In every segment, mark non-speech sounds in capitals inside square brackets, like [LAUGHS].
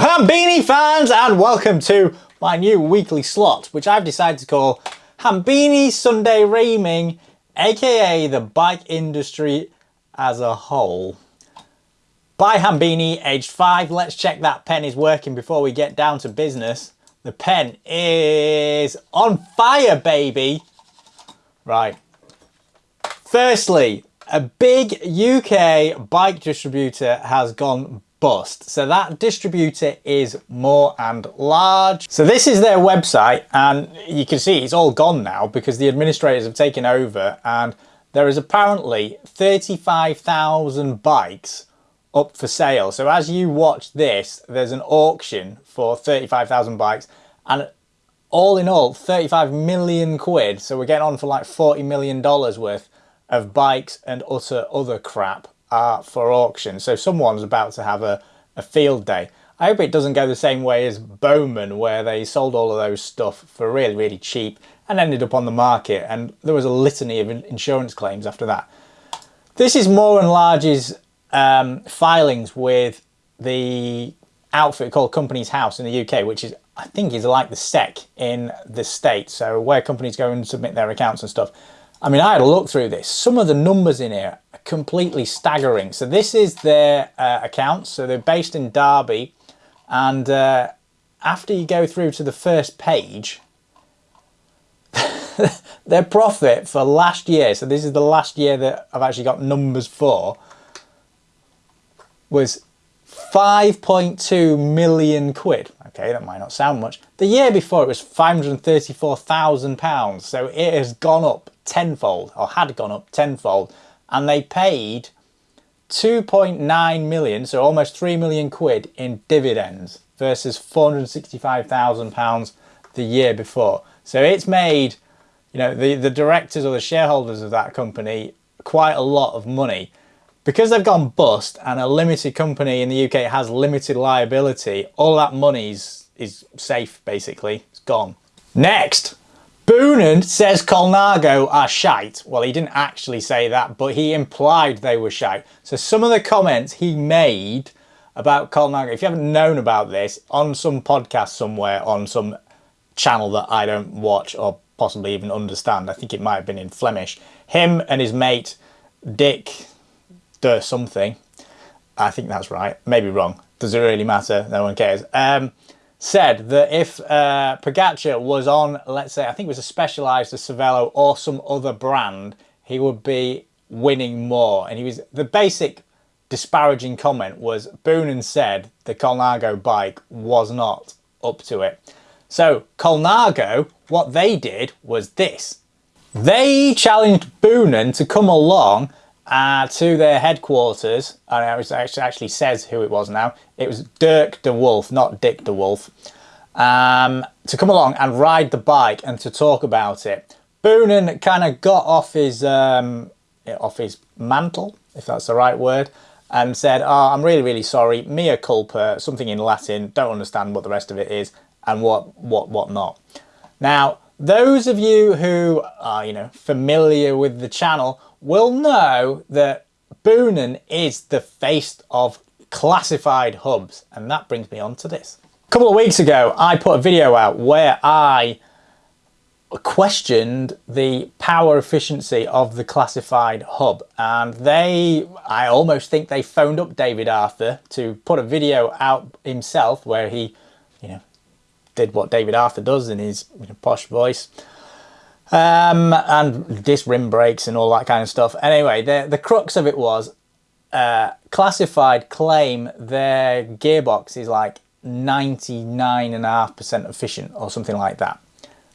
Hambini fans and welcome to my new weekly slot which I've decided to call Hambini Sunday Reaming aka the bike industry as a whole. By Hambini, aged 5, let's check that pen is working before we get down to business. The pen is on fire baby! Right. Firstly, a big UK bike distributor has gone bust. So that distributor is Moore and Large. So this is their website and you can see it's all gone now because the administrators have taken over and there is apparently 35,000 bikes up for sale. So as you watch this, there's an auction for 35,000 bikes and all in all 35 million quid. So we're getting on for like 40 million dollars worth of bikes and utter other crap are for auction. So someone's about to have a, a field day. I hope it doesn't go the same way as Bowman where they sold all of those stuff for really, really cheap and ended up on the market and there was a litany of insurance claims after that. This is Moore and Large's um, filings with the outfit called Companies House in the UK, which is I think is like the SEC in the States. So where companies go and submit their accounts and stuff. I mean, I had a look through this. Some of the numbers in here are completely staggering. So this is their uh, accounts. So they're based in Derby. And uh, after you go through to the first page, [LAUGHS] their profit for last year, so this is the last year that I've actually got numbers for, was 5.2 million quid. Okay, that might not sound much. The year before it was 534,000 pounds. So it has gone up tenfold or had gone up tenfold and they paid 2.9 million, so almost 3 million quid in dividends versus 465,000 pounds the year before. So it's made, you know, the, the directors or the shareholders of that company quite a lot of money. Because they've gone bust and a limited company in the UK has limited liability, all that money is, is safe basically, it's gone. Next, Boonen says Colnago are shite. Well, he didn't actually say that, but he implied they were shite. So some of the comments he made about Colnago, if you haven't known about this, on some podcast somewhere, on some channel that I don't watch or possibly even understand, I think it might have been in Flemish, him and his mate Dick de something, I think that's right, maybe wrong, does it really matter, no one cares, um, said that if uh, Pogacar was on, let's say, I think it was a Specialized, a Cervelo or some other brand, he would be winning more. And he was, the basic disparaging comment was Boonen said the Colnago bike was not up to it. So Colnago, what they did was this. They challenged Boonen to come along uh, to their headquarters, and it actually says who it was now. It was Dirk de Wolf, not Dick de Wolf, um, to come along and ride the bike and to talk about it. Boonen kind of got off his um, off his mantle, if that's the right word, and said, oh, I'm really, really sorry, mea culpa, something in Latin, don't understand what the rest of it is, and what, what, what not. Now, those of you who are, you know, familiar with the channel will know that Boonen is the face of classified hubs and that brings me on to this. A couple of weeks ago I put a video out where I questioned the power efficiency of the classified hub and they I almost think they phoned up David Arthur to put a video out himself where he you know did what David Arthur does in his you know, posh voice um, and disc rim brakes and all that kind of stuff. Anyway, the, the crux of it was uh, Classified claim their gearbox is like 99.5% efficient or something like that.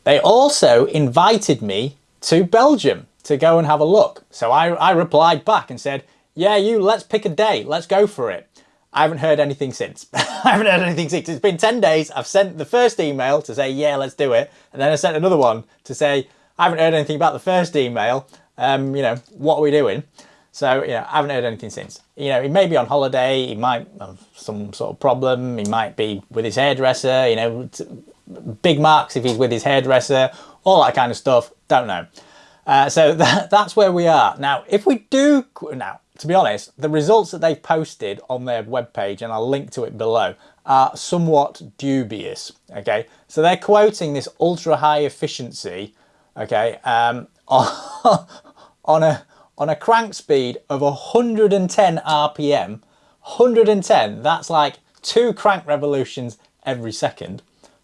They also invited me to Belgium to go and have a look. So I, I replied back and said, yeah, you, let's pick a day. Let's go for it. I haven't heard anything since. [LAUGHS] I haven't heard anything since. It's been 10 days. I've sent the first email to say, yeah, let's do it. And then I sent another one to say, I haven't heard anything about the first email. Um, you know, what are we doing? So, you know, I haven't heard anything since. You know, he may be on holiday, he might have some sort of problem, he might be with his hairdresser, you know, big marks if he's with his hairdresser, all that kind of stuff, don't know. Uh, so [LAUGHS] that, that's where we are. Now, if we do, now, to be honest, the results that they've posted on their webpage, and I'll link to it below, are somewhat dubious, okay? So they're quoting this ultra high efficiency, okay, um, [LAUGHS] on, a, on a crank speed of 110 RPM, 110, that's like two crank revolutions every second,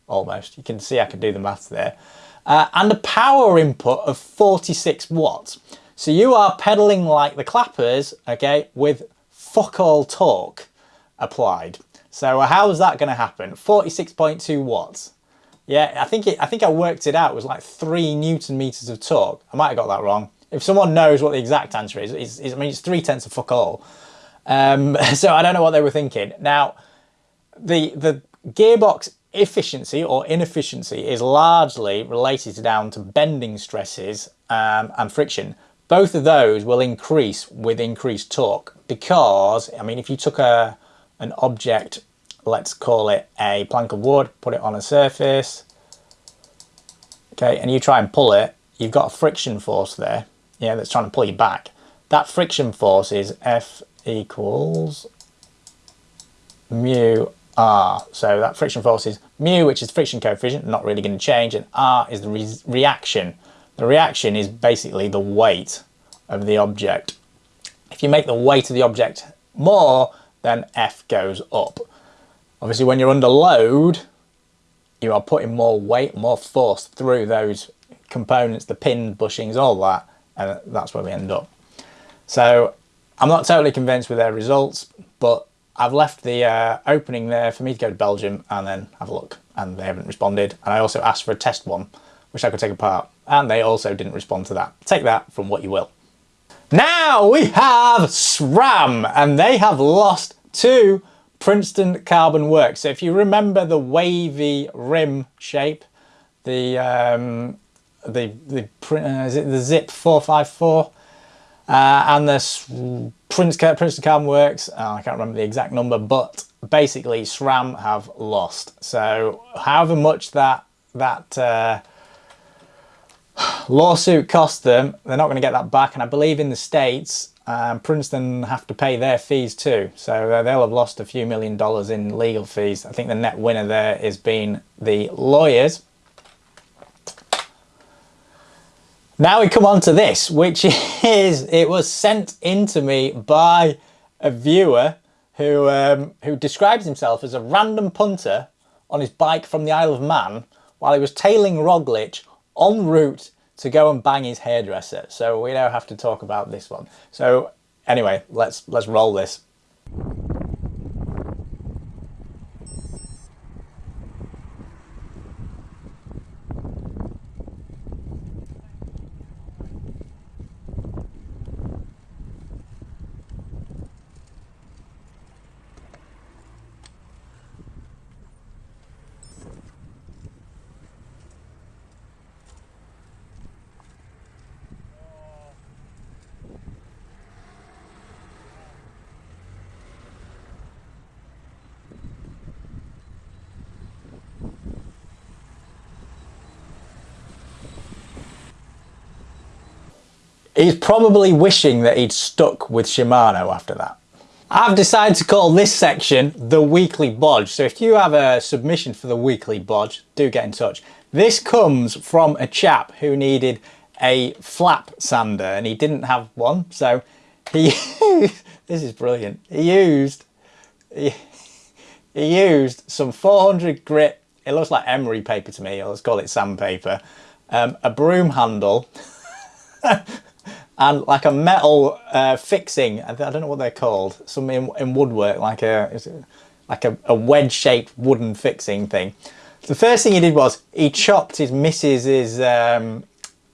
almost. You can see I can do the maths there. Uh, and a power input of 46 watts. So you are pedaling like the clappers, okay, with fuck all torque applied. So how's that going to happen? 46.2 watts. Yeah, I think it, I think I worked it out. It was like three newton meters of torque. I might have got that wrong. If someone knows what the exact answer is, it's, it's I mean, it's three tenths of fuck all. Um, [LAUGHS] so I don't know what they were thinking. Now, the the gearbox efficiency or inefficiency is largely related down to bending stresses um, and friction both of those will increase with increased torque because, I mean, if you took a an object, let's call it a plank of wood, put it on a surface, okay, and you try and pull it, you've got a friction force there, yeah, that's trying to pull you back. That friction force is F equals mu R. So that friction force is mu, which is friction coefficient, not really going to change, and R is the re reaction the reaction is basically the weight of the object. If you make the weight of the object more, then F goes up. Obviously, when you're under load, you are putting more weight, more force through those components, the pin bushings, all that, and that's where we end up. So I'm not totally convinced with their results, but I've left the uh, opening there for me to go to Belgium and then have a look, and they haven't responded. And I also asked for a test one, which I could take apart and they also didn't respond to that. Take that from what you will. Now we have SRAM and they have lost to Princeton Carbon Works. So if you remember the wavy rim shape, the um, the the uh, is it the Zipp 454 uh, and the Prince, Princeton Carbon Works, oh, I can't remember the exact number, but basically SRAM have lost. So however much that that uh, lawsuit cost them, they're not going to get that back. And I believe in the States, um, Princeton have to pay their fees too. So uh, they'll have lost a few million dollars in legal fees. I think the net winner there has been the lawyers. Now we come on to this, which [LAUGHS] is, it was sent into me by a viewer who, um, who describes himself as a random punter on his bike from the Isle of Man while he was tailing Roglic en route to go and bang his hairdresser. So we now have to talk about this one. So anyway, let's let's roll this. He's probably wishing that he'd stuck with Shimano after that. I've decided to call this section the weekly bodge. So if you have a submission for the weekly bodge, do get in touch. This comes from a chap who needed a flap sander and he didn't have one. So he, [LAUGHS] this is brilliant. He used, he, he used some 400 grit, it looks like emery paper to me, let's call it sandpaper, um, a broom handle, [LAUGHS] and like a metal uh, fixing. I don't know what they're called. Something in, in woodwork, like a like a, a wedge-shaped wooden fixing thing. The first thing he did was he chopped his missus's um,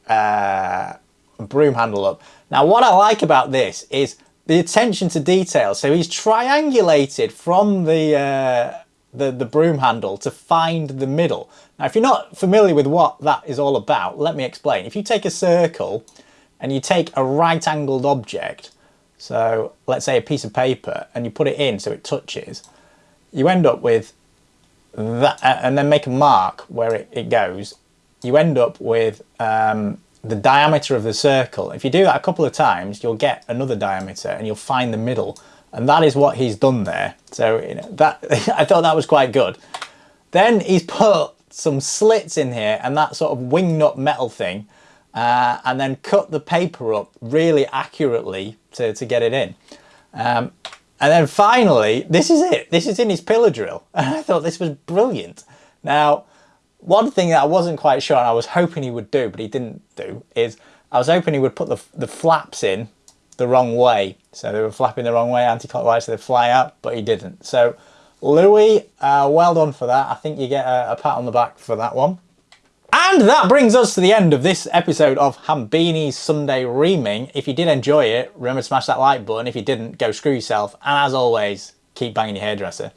uh, broom handle up. Now, what I like about this is the attention to detail. So he's triangulated from the uh, the, the broom handle to find the middle. Now, if you're not familiar with what that is all about, let me explain. If you take a circle and you take a right angled object, so let's say a piece of paper, and you put it in so it touches, you end up with that, and then make a mark where it, it goes, you end up with um, the diameter of the circle. If you do that a couple of times, you'll get another diameter and you'll find the middle. And that is what he's done there. So you know, that [LAUGHS] I thought that was quite good. Then he's put some slits in here and that sort of wing nut metal thing uh, and then cut the paper up really accurately to, to get it in. Um, and then finally, this is it. This is in his pillar drill. And [LAUGHS] I thought this was brilliant. Now, one thing that I wasn't quite sure and I was hoping he would do, but he didn't do, is I was hoping he would put the, the flaps in the wrong way. So they were flapping the wrong way anti-clockwise so they fly out, but he didn't. So Louis, uh, well done for that. I think you get a, a pat on the back for that one. And that brings us to the end of this episode of Hambini's Sunday Reaming. If you did enjoy it, remember to smash that like button. If you didn't, go screw yourself. And as always, keep banging your hairdresser.